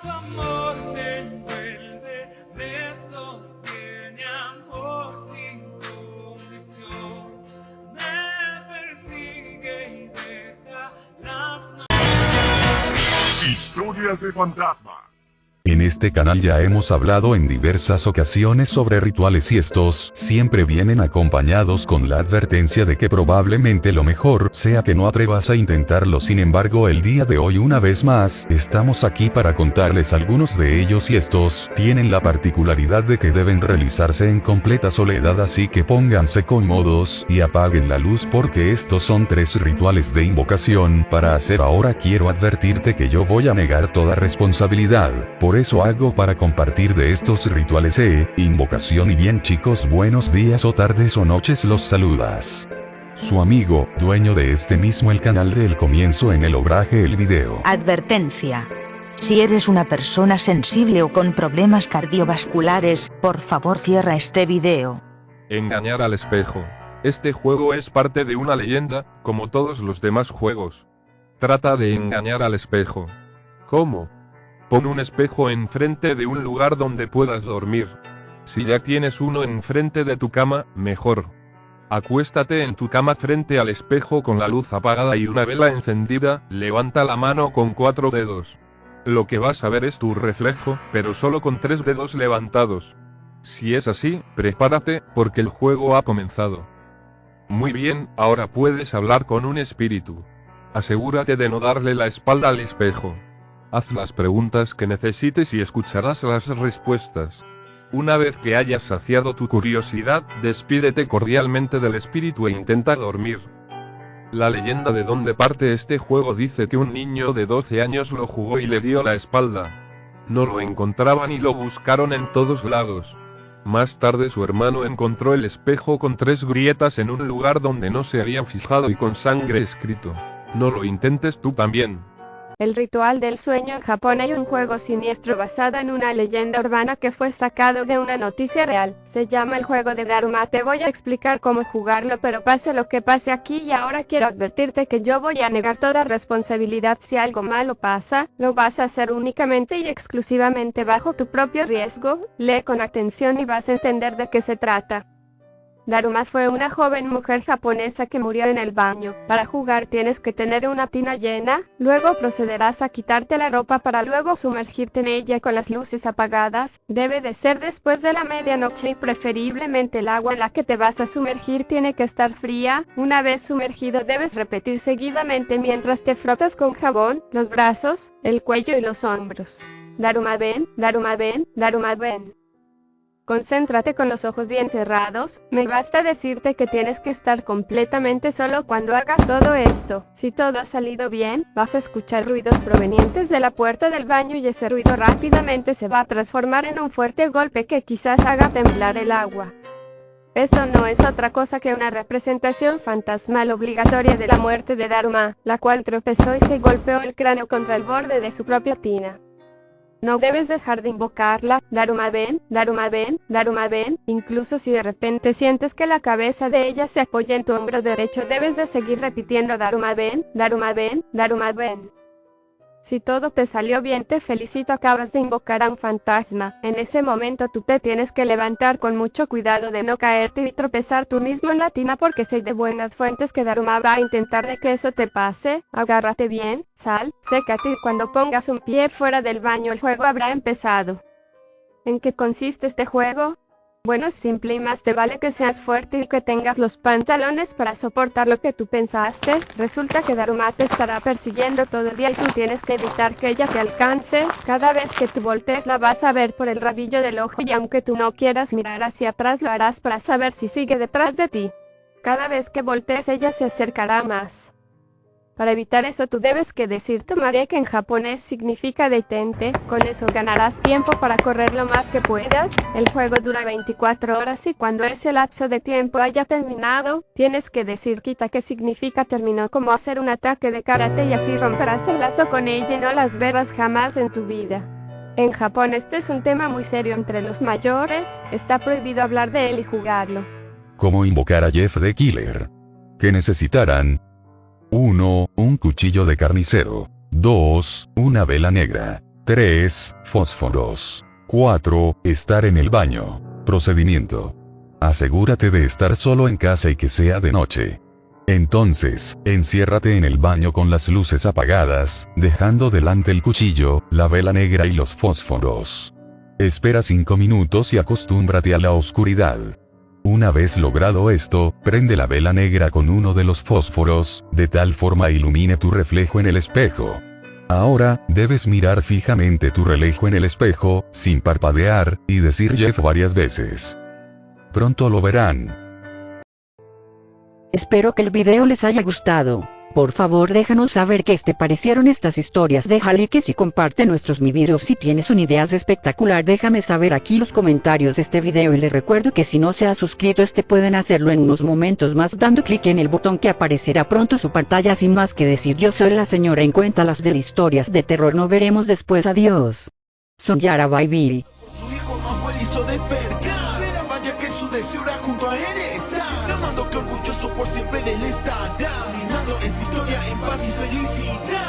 tu amor me envuelve, me sostiene amor sin condición, me persigue y deja las Historias de fantasmas. Este canal ya hemos hablado en diversas ocasiones sobre rituales y estos siempre vienen acompañados con la advertencia de que probablemente lo mejor sea que no atrevas a intentarlo. Sin embargo, el día de hoy una vez más, estamos aquí para contarles algunos de ellos y estos tienen la particularidad de que deben realizarse en completa soledad así que pónganse cómodos y apaguen la luz porque estos son tres rituales de invocación para hacer ahora quiero advertirte que yo voy a negar toda responsabilidad. Por eso hago para compartir de estos rituales e invocación y bien chicos buenos días o tardes o noches los saludas. Su amigo, dueño de este mismo el canal del comienzo en el obraje el video. Advertencia. Si eres una persona sensible o con problemas cardiovasculares, por favor cierra este video. Engañar al espejo. Este juego es parte de una leyenda, como todos los demás juegos. Trata de engañar al espejo. ¿Cómo? Pon un espejo enfrente de un lugar donde puedas dormir. Si ya tienes uno enfrente de tu cama, mejor. Acuéstate en tu cama frente al espejo con la luz apagada y una vela encendida, levanta la mano con cuatro dedos. Lo que vas a ver es tu reflejo, pero solo con tres dedos levantados. Si es así, prepárate, porque el juego ha comenzado. Muy bien, ahora puedes hablar con un espíritu. Asegúrate de no darle la espalda al espejo. Haz las preguntas que necesites y escucharás las respuestas. Una vez que hayas saciado tu curiosidad, despídete cordialmente del espíritu e intenta dormir. La leyenda de donde parte este juego dice que un niño de 12 años lo jugó y le dio la espalda. No lo encontraban y lo buscaron en todos lados. Más tarde su hermano encontró el espejo con tres grietas en un lugar donde no se habían fijado y con sangre escrito. No lo intentes tú también. El ritual del sueño en Japón hay un juego siniestro basado en una leyenda urbana que fue sacado de una noticia real. Se llama el juego de Daruma. Te voy a explicar cómo jugarlo, pero pase lo que pase aquí y ahora quiero advertirte que yo voy a negar toda responsabilidad si algo malo pasa. Lo vas a hacer únicamente y exclusivamente bajo tu propio riesgo. Lee con atención y vas a entender de qué se trata. Daruma fue una joven mujer japonesa que murió en el baño. Para jugar tienes que tener una tina llena, luego procederás a quitarte la ropa para luego sumergirte en ella con las luces apagadas. Debe de ser después de la medianoche y preferiblemente el agua en la que te vas a sumergir tiene que estar fría. Una vez sumergido debes repetir seguidamente mientras te frotas con jabón, los brazos, el cuello y los hombros. Daruma ven, Daruma ven, Daruma ven. Concéntrate con los ojos bien cerrados, me basta decirte que tienes que estar completamente solo cuando hagas todo esto. Si todo ha salido bien, vas a escuchar ruidos provenientes de la puerta del baño y ese ruido rápidamente se va a transformar en un fuerte golpe que quizás haga temblar el agua. Esto no es otra cosa que una representación fantasmal obligatoria de la muerte de Daruma, la cual tropezó y se golpeó el cráneo contra el borde de su propia tina. No debes dejar de invocarla, Daruma ven, Daruma ven, Daruma ven, incluso si de repente sientes que la cabeza de ella se apoya en tu hombro derecho debes de seguir repitiendo Daruma ven, Daruma ven, Daruma ven. Si todo te salió bien te felicito acabas de invocar a un fantasma, en ese momento tú te tienes que levantar con mucho cuidado de no caerte y tropezar tú mismo en la tina porque sé de buenas fuentes que Daruma va a intentar de que eso te pase, agárrate bien, sal, sécate y cuando pongas un pie fuera del baño el juego habrá empezado. ¿En qué consiste este juego? Bueno, simple y más te vale que seas fuerte y que tengas los pantalones para soportar lo que tú pensaste. Resulta que Daruma te estará persiguiendo todo el día y tú tienes que evitar que ella te alcance. Cada vez que tú voltees la vas a ver por el rabillo del ojo y aunque tú no quieras mirar hacia atrás lo harás para saber si sigue detrás de ti. Cada vez que voltees ella se acercará más. Para evitar eso tú debes que decir tomaré que en japonés significa detente, con eso ganarás tiempo para correr lo más que puedas, el juego dura 24 horas y cuando ese lapso de tiempo haya terminado, tienes que decir quita que significa terminó como hacer un ataque de karate y así romperás el lazo con ella y no las verás jamás en tu vida. En Japón este es un tema muy serio entre los mayores, está prohibido hablar de él y jugarlo. ¿Cómo invocar a Jeff the Killer? ¿Qué necesitarán? 1. Un cuchillo de carnicero. 2. Una vela negra. 3. Fósforos. 4. Estar en el baño. Procedimiento. Asegúrate de estar solo en casa y que sea de noche. Entonces, enciérrate en el baño con las luces apagadas, dejando delante el cuchillo, la vela negra y los fósforos. Espera 5 minutos y acostúmbrate a la oscuridad. Una vez logrado esto, prende la vela negra con uno de los fósforos, de tal forma ilumine tu reflejo en el espejo. Ahora, debes mirar fijamente tu reflejo en el espejo, sin parpadear, y decir Jeff varias veces. Pronto lo verán. Espero que el video les haya gustado. Por favor déjanos saber qué te parecieron estas historias. Deja likes y comparte nuestros mi videos si tienes una idea espectacular déjame saber aquí los comentarios de este video. Y les recuerdo que si no se ha suscrito este pueden hacerlo en unos momentos más dando clic en el botón que aparecerá pronto su pantalla. Sin más que decir yo soy la señora en cuenta las de historias de terror. No veremos después. Adiós. Son Yara Baby. Su hijo más hizo despertar. Era vaya que su deseo junto a él Clamando que orgulloso por siempre de él estará em paz e felicidade.